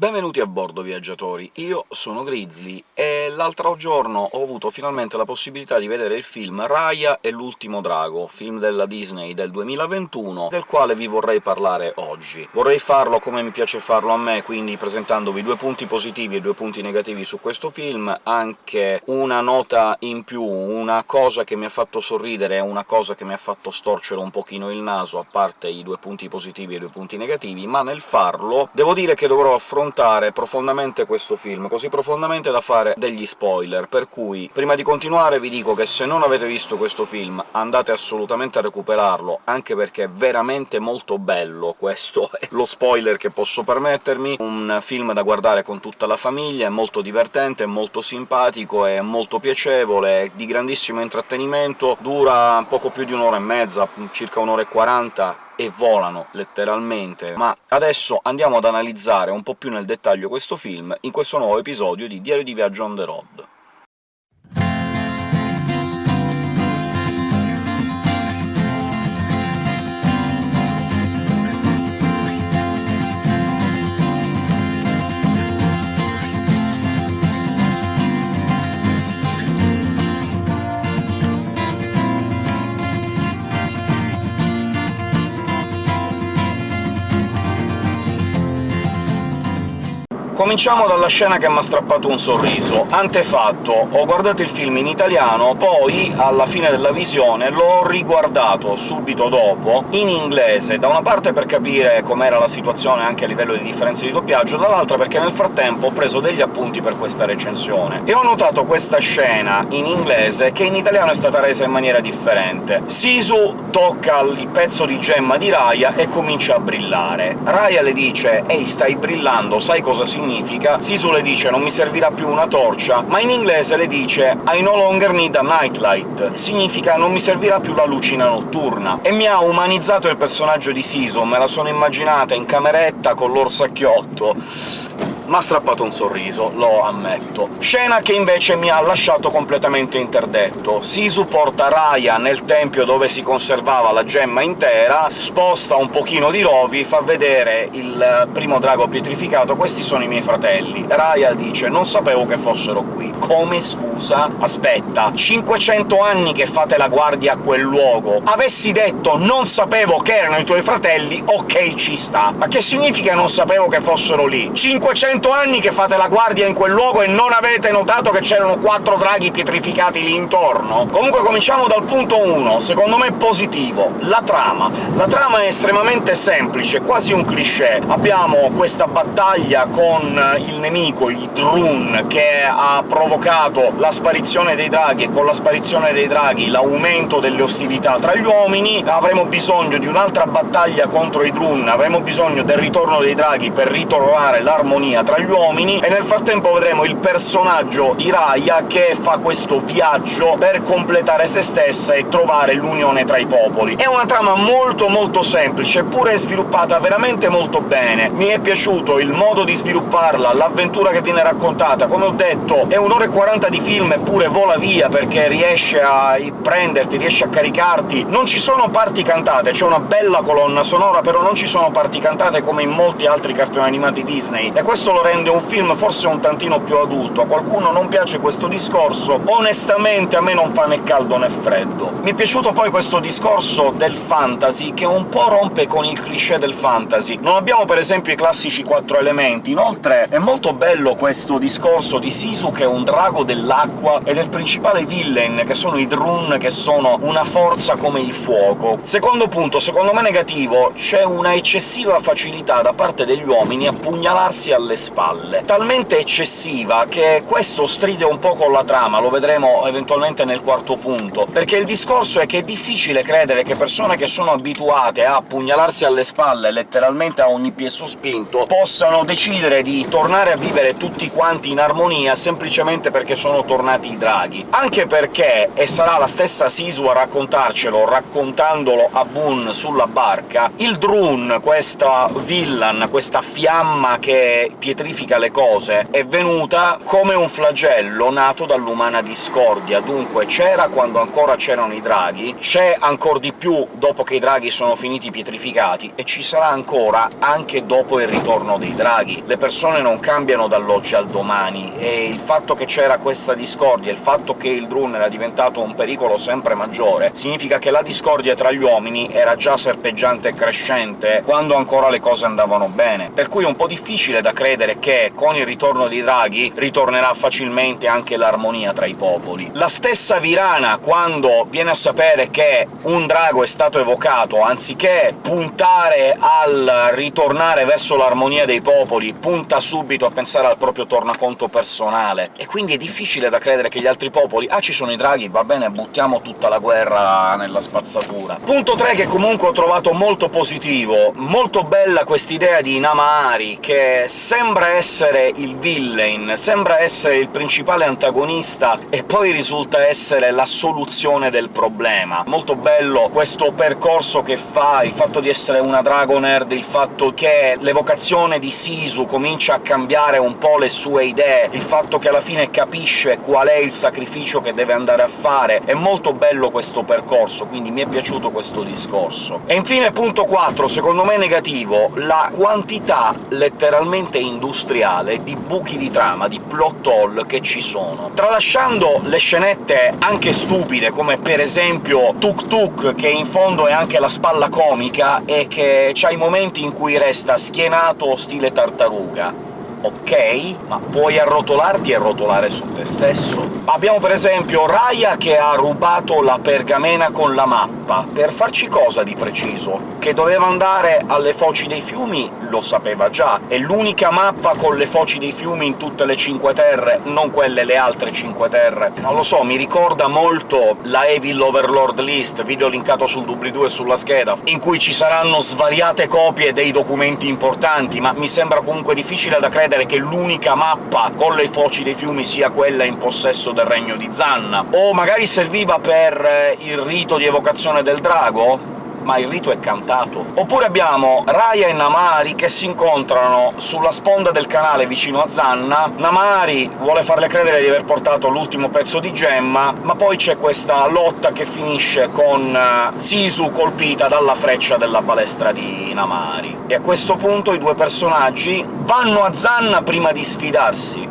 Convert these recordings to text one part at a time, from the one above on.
Benvenuti a bordo, viaggiatori! Io sono Grizzly, e l'altro giorno ho avuto finalmente la possibilità di vedere il film Raya e l'ultimo drago, film della Disney del 2021, del quale vi vorrei parlare oggi. Vorrei farlo come mi piace farlo a me, quindi presentandovi due punti positivi e due punti negativi su questo film, anche una nota in più, una cosa che mi ha fatto sorridere e una cosa che mi ha fatto storcere un pochino il naso, a parte i due punti positivi e i due punti negativi, ma nel farlo devo dire che dovrò affrontare profondamente questo film, così profondamente da fare degli spoiler, per cui prima di continuare vi dico che se non avete visto questo film andate assolutamente a recuperarlo, anche perché è veramente molto bello, questo è lo spoiler che posso permettermi, un film da guardare con tutta la famiglia, è molto divertente, è molto simpatico, è molto piacevole, è di grandissimo intrattenimento, dura poco più di un'ora e mezza, circa un'ora e quaranta, e volano, letteralmente. Ma adesso andiamo ad analizzare un po' più nel dettaglio questo film in questo nuovo episodio di Diario di viaggio on the road. Cominciamo dalla scena che m'ha strappato un sorriso. Antefatto, ho guardato il film in italiano, poi, alla fine della visione, l'ho riguardato subito dopo in inglese, da una parte per capire com'era la situazione anche a livello di differenze di doppiaggio, dall'altra perché nel frattempo ho preso degli appunti per questa recensione. E ho notato questa scena in inglese che in italiano è stata resa in maniera differente. Sisu tocca il pezzo di gemma di Raya e comincia a brillare. Raya le dice «Ehi, stai brillando, sai cosa significa?» Significa, Sisu le dice «non mi servirà più una torcia», ma in inglese le dice «I no longer need a nightlight», significa «non mi servirà più la lucina notturna». E mi ha umanizzato il personaggio di Sisu, me la sono immaginata in cameretta con l'orsacchiotto m'ha strappato un sorriso, lo ammetto. Scena che invece mi ha lasciato completamente interdetto. Sisu porta Raya nel tempio dove si conservava la gemma intera, sposta un pochino di rovi, fa vedere il primo drago pietrificato «questi sono i miei fratelli». Raya dice «non sapevo che fossero qui». Come scusa? Aspetta, 500 anni che fate la guardia a quel luogo! Avessi detto «non sapevo che erano i tuoi fratelli», ok, ci sta. Ma che significa «non sapevo che fossero lì»? 500 100 anni che fate la guardia in quel luogo e non avete notato che c'erano quattro draghi pietrificati lì intorno? Comunque cominciamo dal punto 1, secondo me positivo, la trama. La trama è estremamente semplice, quasi un cliché. Abbiamo questa battaglia con il nemico, il Drun, che ha provocato la sparizione dei draghi, e con la sparizione dei draghi l'aumento delle ostilità tra gli uomini, avremo bisogno di un'altra battaglia contro i Drun, avremo bisogno del ritorno dei draghi per ritrovare l'armonia tra gli uomini, e nel frattempo vedremo il personaggio di Raya che fa questo viaggio per completare se stessa e trovare l'unione tra i popoli. È una trama molto molto semplice, eppure sviluppata veramente molto bene. Mi è piaciuto il modo di svilupparla, l'avventura che viene raccontata. Come ho detto, è un'ora e 40 di film, eppure vola via, perché riesce a prenderti, riesce a caricarti. Non ci sono parti cantate, c'è una bella colonna sonora, però non ci sono parti cantate come in molti altri cartoni animati Disney, e questo lo rende un film forse un tantino più adulto. A qualcuno non piace questo discorso, onestamente a me non fa né caldo né freddo. Mi è piaciuto poi questo discorso del fantasy, che un po' rompe con il cliché del fantasy. Non abbiamo per esempio i classici quattro elementi, inoltre è molto bello questo discorso di Sisu, che è un drago dell'acqua, e del principale villain, che sono i Drun, che sono una forza come il fuoco. Secondo punto, secondo me negativo, c'è una eccessiva facilità da parte degli uomini a pugnalarsi alle spalle spalle, talmente eccessiva che questo stride un po' con la trama, lo vedremo eventualmente nel quarto punto, perché il discorso è che è difficile credere che persone che sono abituate a pugnalarsi alle spalle letteralmente a ogni piè sospinto possano decidere di tornare a vivere tutti quanti in armonia semplicemente perché sono tornati i draghi. Anche perché, e sarà la stessa Sisu a raccontarcelo, raccontandolo a Boon sulla barca, il Drun, questa villan, questa fiamma che pietrifica le cose, è venuta come un flagello nato dall'umana discordia. Dunque c'era quando ancora c'erano i draghi, c'è ancora di più dopo che i draghi sono finiti pietrificati, e ci sarà ancora anche dopo il ritorno dei draghi. Le persone non cambiano dall'oggi al domani, e il fatto che c'era questa discordia, il fatto che il Drun era diventato un pericolo sempre maggiore, significa che la discordia tra gli uomini era già serpeggiante e crescente quando ancora le cose andavano bene, per cui è un po' difficile da credere che con il ritorno dei draghi ritornerà facilmente anche l'armonia tra i popoli. La stessa Virana, quando viene a sapere che un drago è stato evocato, anziché puntare al ritornare verso l'armonia dei popoli, punta subito a pensare al proprio tornaconto personale, e quindi è difficile da credere che gli altri popoli «Ah, ci sono i draghi, va bene, buttiamo tutta la guerra nella spazzatura». Punto 3 che comunque ho trovato molto positivo. Molto bella quest'idea di Namahari, che sembra essere il villain, sembra essere il principale antagonista, e poi risulta essere la soluzione del problema. Molto bello questo percorso che fa, il fatto di essere una Dragonerd, il fatto che l'evocazione di Sisu comincia a cambiare un po' le sue idee, il fatto che alla fine capisce qual è il sacrificio che deve andare a fare. È molto bello questo percorso, quindi mi è piaciuto questo discorso. E infine punto 4, secondo me negativo, la quantità letteralmente industriale di buchi di trama, di plot hole che ci sono. Tralasciando le scenette anche stupide, come per esempio Tuk Tuk, che in fondo è anche la spalla comica, e che c'ha i momenti in cui resta schienato stile tartaruga, ok, ma puoi arrotolarti e rotolare su te stesso. Abbiamo per esempio Raya che ha rubato la pergamena con la mappa. Per farci cosa di preciso? Che doveva andare alle foci dei fiumi lo sapeva già, è l'unica mappa con le foci dei fiumi in tutte le Cinque Terre, non quelle le altre Cinque Terre. Non lo so, mi ricorda molto la Evil Overlord List, video linkato sul doobly-doo e sulla scheda, in cui ci saranno svariate copie dei documenti importanti, ma mi sembra comunque difficile da credere credere che l'unica mappa con le foci dei fiumi sia quella in possesso del regno di Zanna. O magari serviva per eh, il rito di evocazione del drago? Ma il rito è cantato. Oppure abbiamo Raya e Namari che si incontrano sulla sponda del canale vicino a Zanna, Namari vuole farle credere di aver portato l'ultimo pezzo di gemma, ma poi c'è questa lotta che finisce con eh, Sisu colpita dalla freccia della balestra di Namari. E a questo punto i due personaggi vanno a Zanna prima di sfidarsi.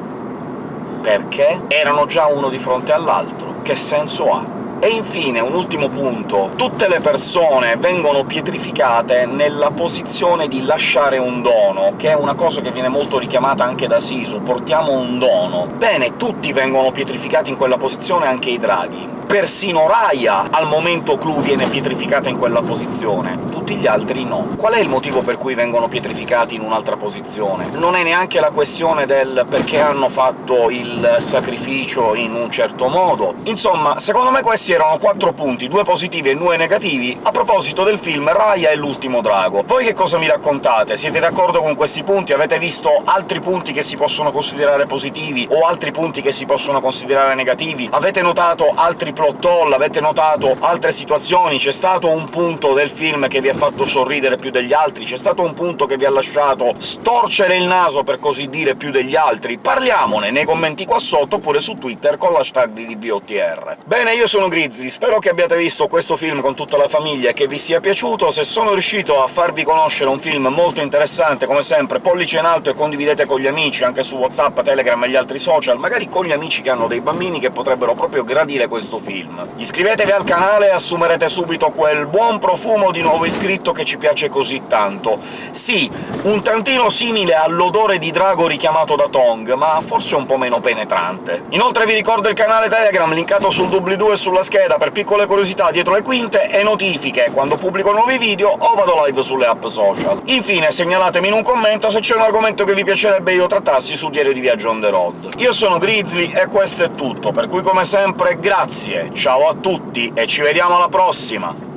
Perché? Erano già uno di fronte all'altro. Che senso ha? E infine, un ultimo punto, tutte le persone vengono pietrificate nella posizione di lasciare un dono, che è una cosa che viene molto richiamata anche da Sisu, portiamo un dono. Bene, tutti vengono pietrificati in quella posizione, anche i draghi. Persino Raya al momento clou viene pietrificata in quella posizione, tutti gli altri no. Qual è il motivo per cui vengono pietrificati in un'altra posizione? Non è neanche la questione del perché hanno fatto il sacrificio in un certo modo. Insomma, secondo me questi erano quattro punti, due positivi e due negativi, a proposito del film Raya e l'ultimo drago. Voi che cosa mi raccontate? Siete d'accordo con questi punti? Avete visto altri punti che si possono considerare positivi, o altri punti che si possono considerare negativi? Avete notato altri plot hole, avete notato altre situazioni, c'è stato un punto del film che vi ha fatto sorridere più degli altri, c'è stato un punto che vi ha lasciato storcere il naso, per così dire, più degli altri? Parliamone nei commenti qua sotto, oppure su Twitter con l'hashtag di DBOTR. Bene, io sono Grizzly, spero che abbiate visto questo film con tutta la famiglia e che vi sia piaciuto. Se sono riuscito a farvi conoscere un film molto interessante, come sempre pollice in alto e condividete con gli amici, anche su WhatsApp, Telegram e gli altri social, magari con gli amici che hanno dei bambini che potrebbero proprio gradire questo film film. Iscrivetevi al canale e assumerete subito quel buon profumo di nuovo iscritto che ci piace così tanto. Sì, un tantino simile all'odore di drago richiamato da Tong, ma forse un po' meno penetrante. Inoltre vi ricordo il canale Telegram, linkato sul doobly-doo e sulla scheda, per piccole curiosità dietro le quinte e notifiche quando pubblico nuovi video o vado live sulle app social. Infine segnalatemi in un commento se c'è un argomento che vi piacerebbe io trattassi su Diario di Viaggio on the road. Io sono Grizzly e questo è tutto, per cui come sempre grazie ciao a tutti e ci vediamo alla prossima!